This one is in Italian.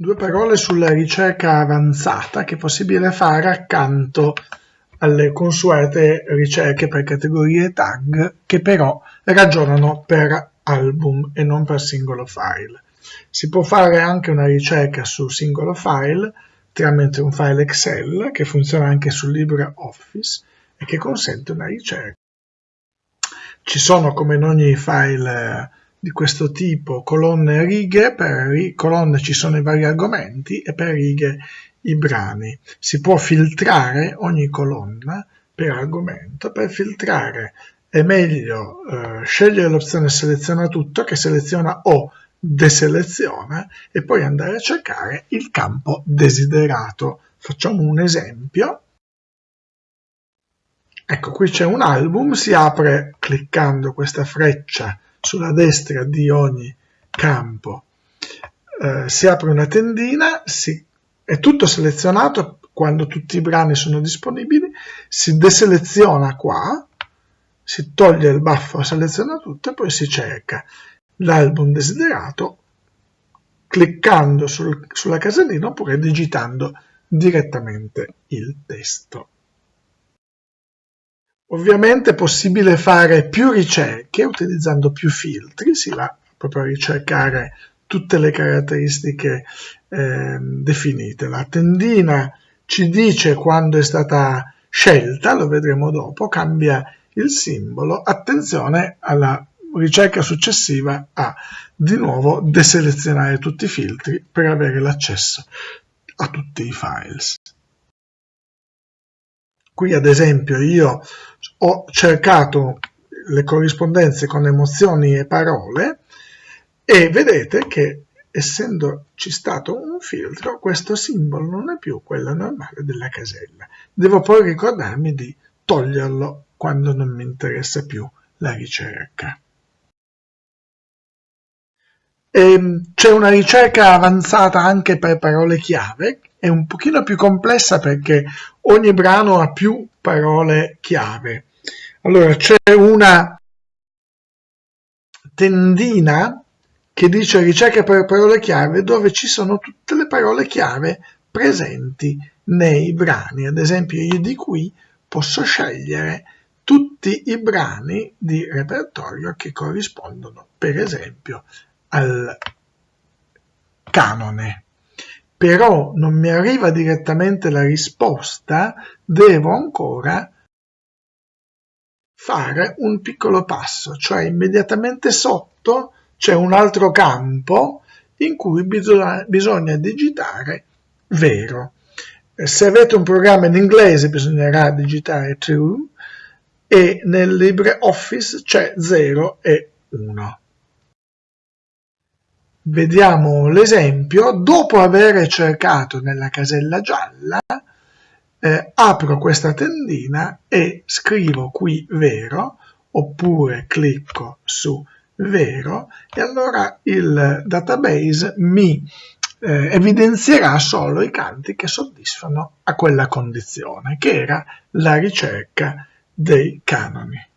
Due parole sulla ricerca avanzata che è possibile fare accanto alle consuete ricerche per categorie tag che però ragionano per album e non per singolo file. Si può fare anche una ricerca su singolo file tramite un file Excel che funziona anche su LibreOffice e che consente una ricerca. Ci sono come in ogni file di questo tipo, colonne e righe, per colonne ci sono i vari argomenti e per righe i brani. Si può filtrare ogni colonna per argomento. Per filtrare è meglio eh, scegliere l'opzione seleziona tutto che seleziona o deseleziona e poi andare a cercare il campo desiderato. Facciamo un esempio. Ecco, qui c'è un album, si apre cliccando questa freccia sulla destra di ogni campo eh, si apre una tendina, si, è tutto selezionato quando tutti i brani sono disponibili, si deseleziona qua, si toglie il buffo, seleziona tutto e poi si cerca l'album desiderato cliccando sul, sulla casellina oppure digitando direttamente il testo. Ovviamente è possibile fare più ricerche utilizzando più filtri, si va proprio a ricercare tutte le caratteristiche eh, definite. La tendina ci dice quando è stata scelta, lo vedremo dopo, cambia il simbolo. Attenzione alla ricerca successiva a di nuovo deselezionare tutti i filtri per avere l'accesso a tutti i files. Qui ad esempio io ho cercato le corrispondenze con emozioni e parole e vedete che essendoci stato un filtro questo simbolo non è più quello normale della casella. Devo poi ricordarmi di toglierlo quando non mi interessa più la ricerca. Ehm, c'è una ricerca avanzata anche per parole chiave, è un pochino più complessa perché ogni brano ha più parole chiave. Allora c'è una tendina che dice ricerca per parole chiave dove ci sono tutte le parole chiave presenti nei brani. Ad esempio io di qui posso scegliere tutti i brani di repertorio che corrispondono per esempio al canone. Però non mi arriva direttamente la risposta, devo ancora fare un piccolo passo, cioè immediatamente sotto c'è un altro campo in cui bisogna, bisogna digitare vero. Se avete un programma in inglese bisognerà digitare true e nel LibreOffice c'è 0 e 1. Vediamo l'esempio. Dopo aver cercato nella casella gialla, eh, apro questa tendina e scrivo qui vero, oppure clicco su vero, e allora il database mi eh, evidenzierà solo i canti che soddisfano a quella condizione, che era la ricerca dei canoni.